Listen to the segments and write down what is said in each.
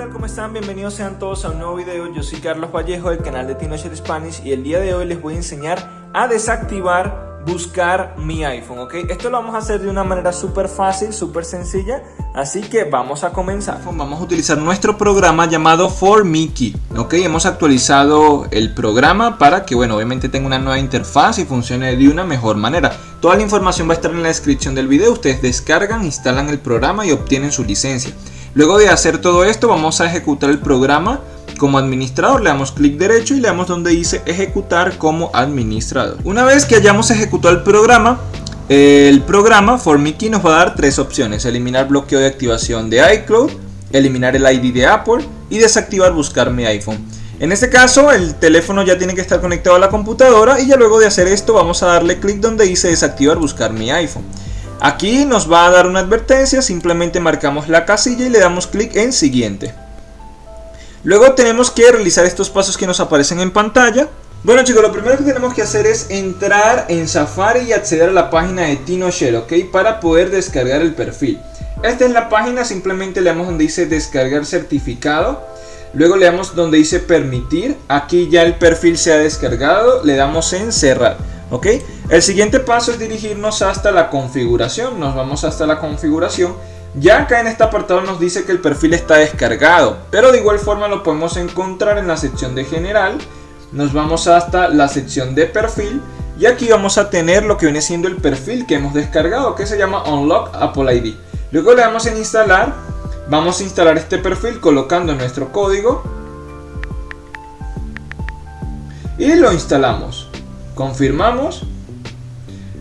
tal? ¿Cómo están? Bienvenidos sean todos a un nuevo video. Yo soy Carlos Vallejo del canal de TinoShare Spanish y el día de hoy les voy a enseñar a desactivar buscar mi iPhone, ¿ok? Esto lo vamos a hacer de una manera súper fácil, súper sencilla, así que vamos a comenzar. Vamos a utilizar nuestro programa llamado For Mickey, ¿ok? Hemos actualizado el programa para que, bueno, obviamente tenga una nueva interfaz y funcione de una mejor manera. Toda la información va a estar en la descripción del video, ustedes descargan, instalan el programa y obtienen su licencia. Luego de hacer todo esto vamos a ejecutar el programa como administrador, le damos clic derecho y le damos donde dice ejecutar como administrador. Una vez que hayamos ejecutado el programa, el programa ForMiKey nos va a dar tres opciones, eliminar bloqueo de activación de iCloud, eliminar el ID de Apple y desactivar buscar mi iPhone. En este caso el teléfono ya tiene que estar conectado a la computadora y ya luego de hacer esto vamos a darle clic donde dice desactivar buscar mi iPhone. Aquí nos va a dar una advertencia, simplemente marcamos la casilla y le damos clic en siguiente. Luego tenemos que realizar estos pasos que nos aparecen en pantalla. Bueno chicos, lo primero que tenemos que hacer es entrar en Safari y acceder a la página de TinoShare, ¿ok? Para poder descargar el perfil. Esta es la página, simplemente le damos donde dice descargar certificado. Luego le damos donde dice permitir. Aquí ya el perfil se ha descargado, le damos en cerrar. ¿Ok? El siguiente paso es dirigirnos hasta la configuración, nos vamos hasta la configuración. Ya acá en este apartado nos dice que el perfil está descargado, pero de igual forma lo podemos encontrar en la sección de general. Nos vamos hasta la sección de perfil y aquí vamos a tener lo que viene siendo el perfil que hemos descargado, que se llama Unlock Apple ID. Luego le damos en instalar, vamos a instalar este perfil colocando nuestro código y lo instalamos confirmamos.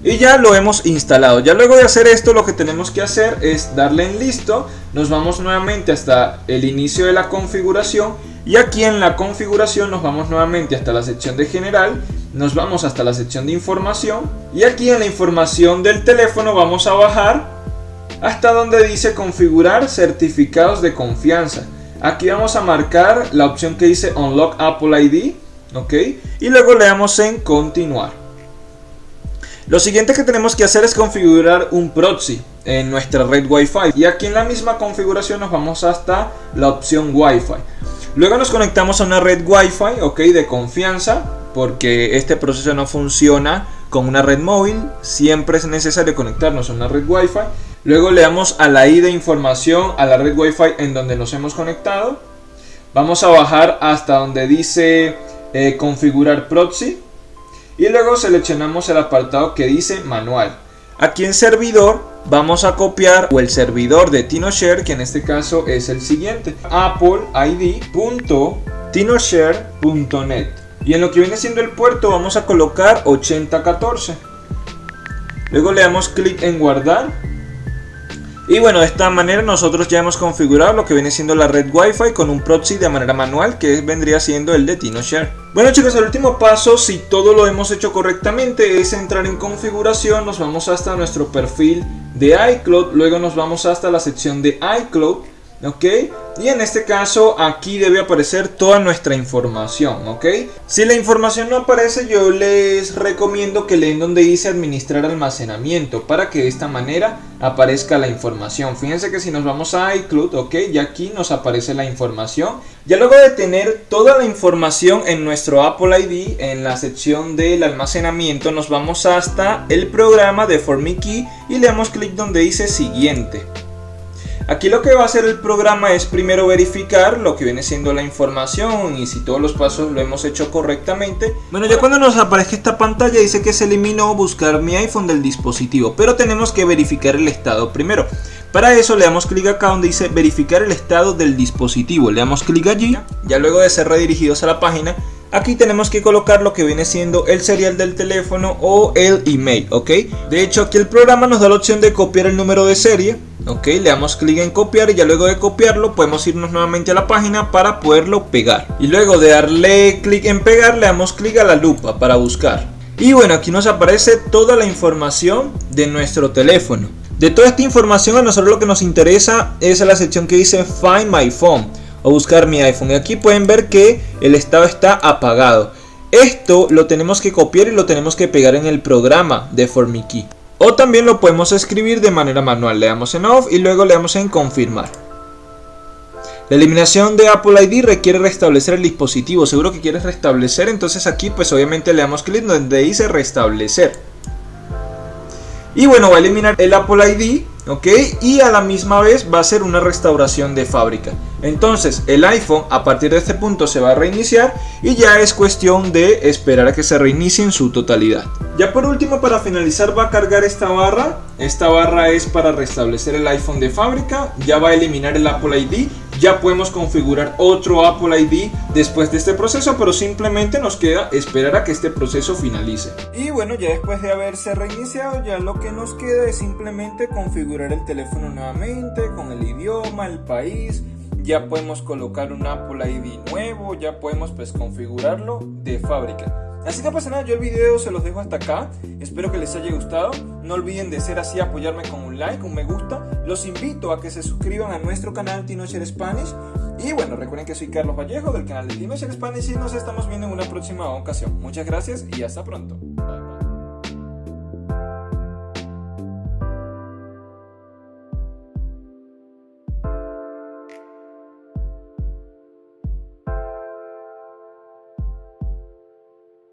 Y ya lo hemos instalado. Ya luego de hacer esto lo que tenemos que hacer es darle en listo, nos vamos nuevamente hasta el inicio de la configuración. Y aquí en la configuración nos vamos nuevamente hasta la sección de general, nos vamos hasta la sección de información. Y aquí en la información del teléfono vamos a bajar hasta donde dice configurar certificados de confianza. Aquí vamos a marcar la opción que dice Unlock Apple ID ok y luego le damos en continuar. Lo siguiente que tenemos que hacer es configurar un proxy en nuestra red Wi-Fi. Y aquí en la misma configuración nos vamos hasta la opción Wi-Fi. Luego nos conectamos a una red Wi-Fi ok de confianza porque este proceso no funciona con una red móvil. Siempre es necesario conectarnos a una red Wi-Fi. Luego le damos a la ID de información a la red Wi-Fi en donde nos hemos conectado. Vamos a bajar hasta donde dice eh, configurar proxy. Y luego seleccionamos el apartado que dice manual. Aquí en servidor vamos a copiar o el servidor de TinoShare que en este caso es el siguiente. Appleid.tinoshare.net y en lo que viene siendo el puerto vamos a colocar 8014 luego le damos clic en guardar y bueno, de esta manera nosotros ya hemos configurado lo que viene siendo la red Wi-Fi con un proxy de manera manual que vendría siendo el de TinoShare. Bueno chicos, el último paso, si todo lo hemos hecho correctamente, es entrar en configuración, nos vamos hasta nuestro perfil de iCloud, luego nos vamos hasta la sección de iCloud ok y en este caso aquí debe aparecer toda nuestra información ok. Si la información no aparece yo les recomiendo que leen donde dice administrar almacenamiento para que de esta manera aparezca la información. Fíjense que si nos vamos a iCloud ok y aquí nos aparece la información. Ya luego de tener toda la información en nuestro Apple ID en la sección del almacenamiento nos vamos hasta el programa de ForMiKey y le damos clic donde dice siguiente Aquí lo que va a hacer el programa es primero verificar lo que viene siendo la información y si todos los pasos lo hemos hecho correctamente. Bueno, ya cuando nos aparezca esta pantalla dice que se eliminó buscar mi iPhone del dispositivo, pero tenemos que verificar el estado primero. Para eso le damos clic acá donde dice verificar el estado del dispositivo, le damos clic allí, ya luego de ser redirigidos a la página, Aquí tenemos que colocar lo que viene siendo el serial del teléfono o el email, ¿ok? De hecho aquí el programa nos da la opción de copiar el número de serie ok le damos clic en copiar y ya luego de copiarlo podemos irnos nuevamente a la página para poderlo pegar. Y luego de darle clic en pegar le damos clic a la lupa para buscar. Y bueno aquí nos aparece toda la información de nuestro teléfono. De toda esta información a nosotros lo que nos interesa es la sección que dice find my phone o buscar mi iPhone y aquí pueden ver que el estado está apagado esto lo tenemos que copiar y lo tenemos que pegar en el programa de ForMiKey o también lo podemos escribir de manera manual. Le damos en off y luego le damos en confirmar. La eliminación de Apple ID requiere restablecer el dispositivo. Seguro que quieres restablecer, entonces aquí pues obviamente le damos clic donde dice restablecer. Y bueno, va a eliminar el Apple ID ¿ok? Y a la misma vez va a ser una restauración de fábrica. Entonces el iPhone a partir de este punto se va a reiniciar y ya es cuestión de esperar a que se reinicie en su totalidad. Ya por último para finalizar va a cargar esta barra. Esta barra es para restablecer el iPhone de fábrica. Ya va a eliminar el Apple ID. Ya podemos configurar otro Apple ID después de este proceso, pero simplemente nos queda esperar a que este proceso finalice. Y bueno, ya después de haberse reiniciado, ya lo que nos queda es simplemente configurar el teléfono nuevamente con el idioma, el país, ya podemos colocar un Apple ID nuevo, ya podemos pues configurarlo de fábrica. Así que pasa nada, yo el video se los dejo hasta acá. Espero que les haya gustado. No olviden de ser así, apoyarme con un like, un me gusta. Los invito a que se suscriban a nuestro canal Tinocher Spanish. Y bueno, recuerden que soy Carlos Vallejo del canal de Tinocher Spanish y nos estamos viendo en una próxima ocasión. Muchas gracias y hasta pronto.